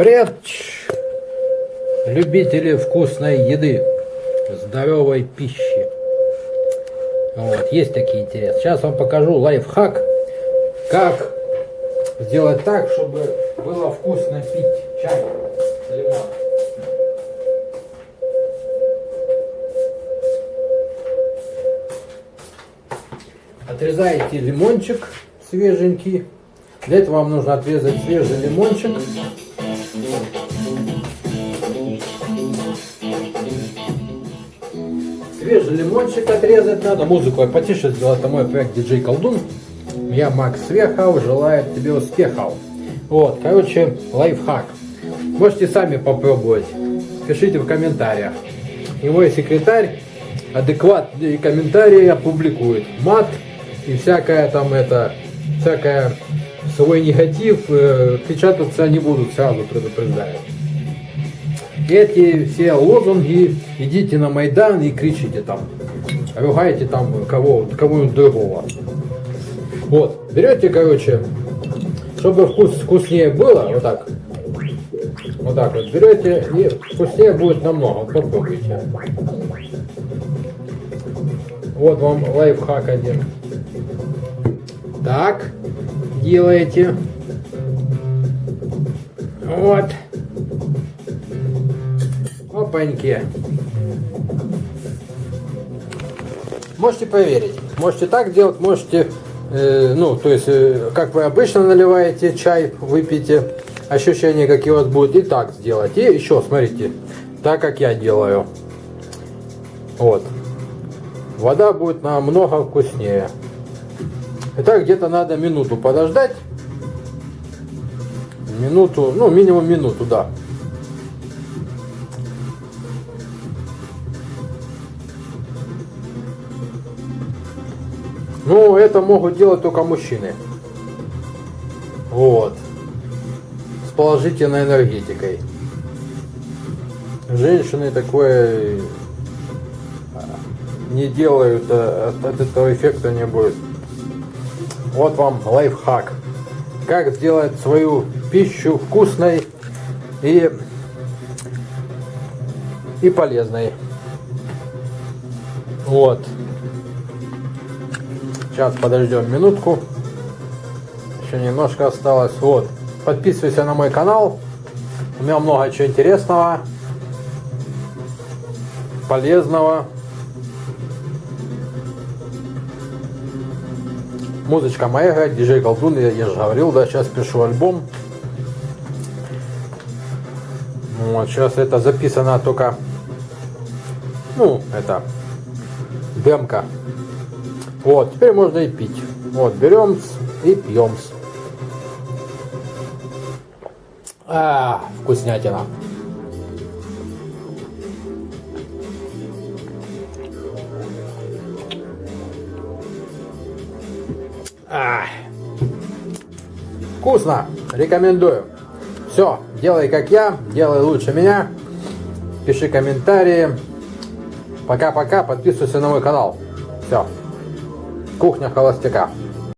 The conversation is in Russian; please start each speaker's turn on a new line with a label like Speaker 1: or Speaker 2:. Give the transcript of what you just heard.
Speaker 1: Привет, любители вкусной еды, здоровой пищи. Вот, есть такие интересы. Сейчас вам покажу лайфхак, как сделать так, чтобы было вкусно пить чай с лимоном. Отрезаете лимончик свеженький. Для этого вам нужно отрезать свежий лимончик. Свежий лимончик отрезать надо. Музыку я потише сделал. Это мой проект DJ Колдун. Я Макс Вехов. Желаю тебе успехов. Вот, короче, лайфхак. Можете сами попробовать. Пишите в комментариях. И мой секретарь адекватные комментарии опубликует. Мат и всякая там это, всякая свой негатив э, печататься не будут, сразу предупреждаю. Эти все лозунги, идите на Майдан и кричите там, ругайте там кого, кого-нибудь другого. Вот, берете, короче, чтобы вкус вкуснее было, вот так, вот так вот берете, и вкуснее будет намного, попробуйте. Вот вам лайфхак один. Так, делаете. Вот. Опаньки. Можете проверить. Можете так делать, можете, э, ну, то есть, э, как вы обычно наливаете чай, выпьете, ощущения какие у вас будут, и так сделать. И еще, смотрите, так как я делаю. Вот. Вода будет намного вкуснее. Итак, где-то надо минуту подождать. Минуту, ну минимум минуту, да. Ну, это могут делать только мужчины. Вот. С положительной энергетикой. Женщины такое а, не делают, а от, от этого эффекта не будет. Вот вам лайфхак. Как сделать свою пищу вкусной и, и полезной. Вот. Сейчас подождем минутку. Еще немножко осталось. Вот. Подписывайся на мой канал. У меня много чего интересного, полезного. Музычка моя, диджей Колдун, я, я же говорил, да, сейчас пишу альбом. Вот, сейчас это записано только, ну, это, демка. Вот, теперь можно и пить. Вот, берем и пьем. А, вкуснятина. А, вкусно, рекомендую. Все, делай как я, делай лучше меня. Пиши комментарии. Пока-пока, подписывайся на мой канал. Все. Кухня холостяка.